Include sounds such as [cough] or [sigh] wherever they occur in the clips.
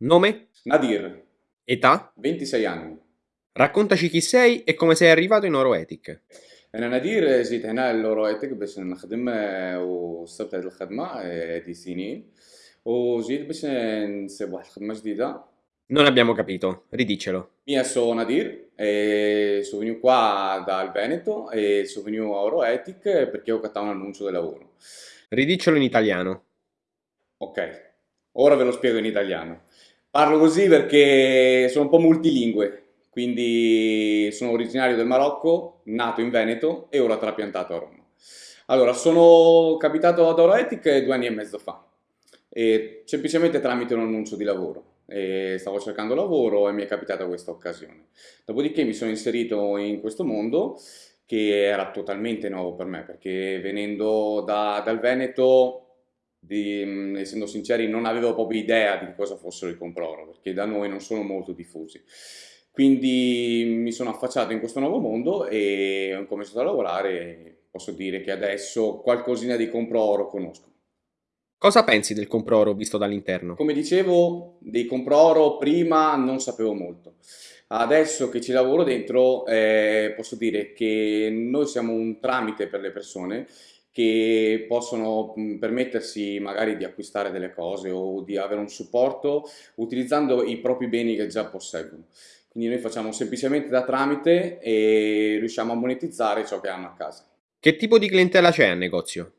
Nome? Nadir, Età? 26 anni. Raccontaci chi sei e come sei arrivato in Oroetic. أنا نادير جيت هنا لرويتك باش نخدم آه، وصلت هذه الخدمة آه، هذه سنين وجيت باش نصيب واحد الخدمة جديدة Non abbiamo capito, ridicelo. Mia sono Nadir e sono venuto qua dal Veneto e sono venuto a Euroethic perché ho cattato un annuncio di lavoro. Ridicelo in italiano. Ok, ora ve lo spiego in italiano. Parlo così perché sono un po' multilingue, quindi sono originario del Marocco, nato in Veneto e ora trapiantato a Roma. Allora, sono capitato ad Euroethic due anni e mezzo fa, e semplicemente tramite un annuncio di lavoro. E stavo cercando lavoro e mi è capitata questa occasione. Dopodiché mi sono inserito in questo mondo che era totalmente nuovo per me, perché venendo da- dal Veneto di- essendo sinceri, non avevo proprio idea di cosa fossero i comproro, perché da noi non sono molto diffusi. Quindi mi sono affacciato in questo nuovo mondo e ho cominciato a lavorare e posso dire che adesso qualcosina di comproro conosco. Cosa pensi del comproro visto dall'interno? Come dicevo, dei comproro prima non sapevo molto. Adesso che ci lavoro dentro, eh, posso dire che noi siamo un tramite per le persone che possono permettersi magari di acquistare delle cose o di avere un supporto utilizzando i propri beni che già posseggono. Quindi noi facciamo semplicemente da tramite e riusciamo a monetizzare ciò che hanno a casa. Che tipo di clientela c'è al negozio?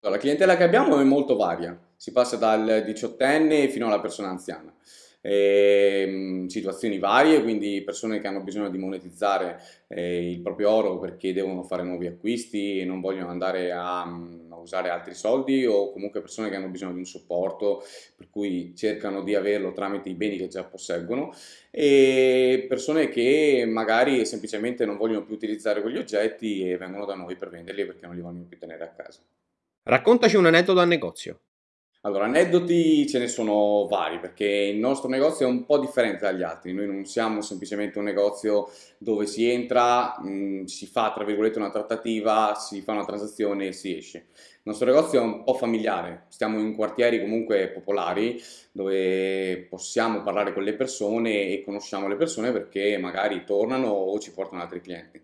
La clientela che abbiamo è molto varia, si passa dal diciottenne fino alla persona anziana. Ehm, situazioni varie, quindi persone che hanno bisogno di monetizzare eh, il proprio oro perché devono fare nuovi acquisti e non vogliono andare a, mm, a usare altri soldi o comunque persone che hanno bisogno di un supporto per cui cercano di averlo tramite i beni che già posseggono e persone che magari semplicemente non vogliono più utilizzare quegli oggetti e vengono da noi per venderli perché non li vogliono più tenere a casa. Raccontaci un aneddoto al negozio. Allora, aneddoti ce ne sono vari perché il nostro negozio è un po' differente dagli altri. Noi non siamo semplicemente un negozio dove si entra, mh, si fa tra virgolette una trattativa, si fa una transazione e si esce. Il nostro negozio è un po' familiare, stiamo in quartieri comunque popolari dove possiamo parlare con le persone e conosciamo le persone perché magari tornano o ci portano altri clienti.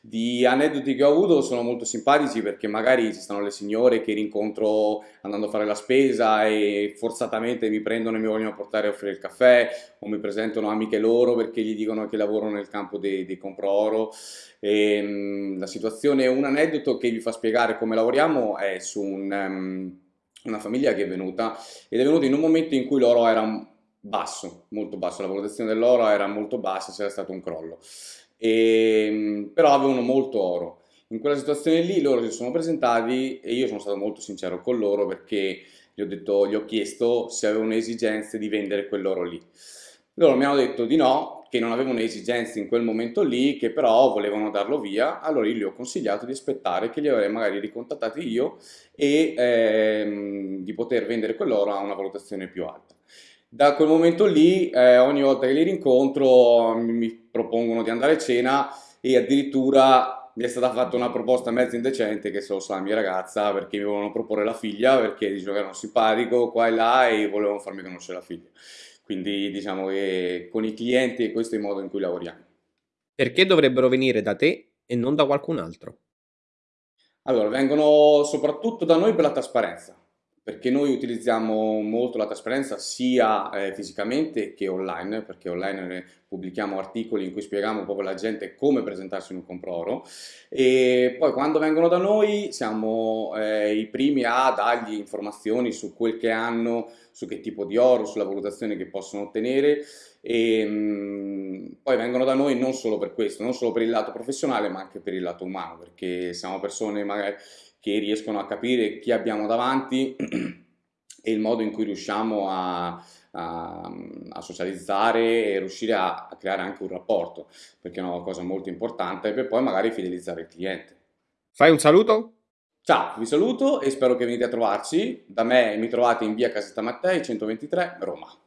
Di aneddoti che ho avuto sono molto simpatici perché magari ci stanno le signore che rincontro andando a fare la spesa e forzatamente mi prendono e mi vogliono portare a offrire il caffè o mi presentano amiche loro perché gli dicono che lavorano nel campo dei, dei compro-oro. E, mm, la situazione, un aneddoto che vi fa spiegare come lavoriamo è su un, ehm, una famiglia che è venuta ed è venuta in un momento in cui l'oro era basso, molto basso, la valutazione dell'oro era molto bassa, c'era stato un crollo. E, però avevano molto oro. In quella situazione lì loro si sono presentati e io sono stato molto sincero con loro perché gli ho, detto, gli ho chiesto se avevano esigenze di vendere quell'oro lì. Loro mi hanno detto di no, che non avevano esigenze in quel momento lì, che però volevano darlo via, allora io gli ho consigliato di aspettare che li avrei magari ricontattati io e ehm, di poter vendere quell'oro a una valutazione più alta. Da quel momento lì, eh, ogni volta che li rincontro, mi, mi propongono di andare a cena e addirittura mi è stata fatta una proposta mezzo indecente che se lo sa la mia ragazza perché mi volevano proporre la figlia perché dicevano che erano simpatico qua e là e volevano farmi conoscere la figlia. Quindi diciamo che con i clienti questo è il modo in cui lavoriamo. Perché dovrebbero venire da te e non da qualcun altro? Allora, vengono soprattutto da noi per la trasparenza, perché noi utilizziamo molto la trasparenza sia eh, fisicamente che online, perché online eh, pubblichiamo articoli in cui spieghiamo proprio alla gente come presentarsi in un compro-oro e poi quando vengono da noi siamo eh, i primi a dargli informazioni su quel che hanno, su che tipo di oro, sulla valutazione che possono ottenere. E mh, poi vengono da noi non solo per questo, non solo per il lato professionale ma anche per il lato umano, perché siamo persone magari che riescono a capire chi abbiamo davanti [clears throat] e il modo in cui riusciamo a, a, a socializzare e riuscire a, a, creare anche un rapporto, perché è una cosa molto importante, per poi magari fidelizzare il cliente. Fai un saluto? Ciao, vi saluto e spero che venite a trovarci. Da me mi trovate in via Casetta Mattei 123, Roma.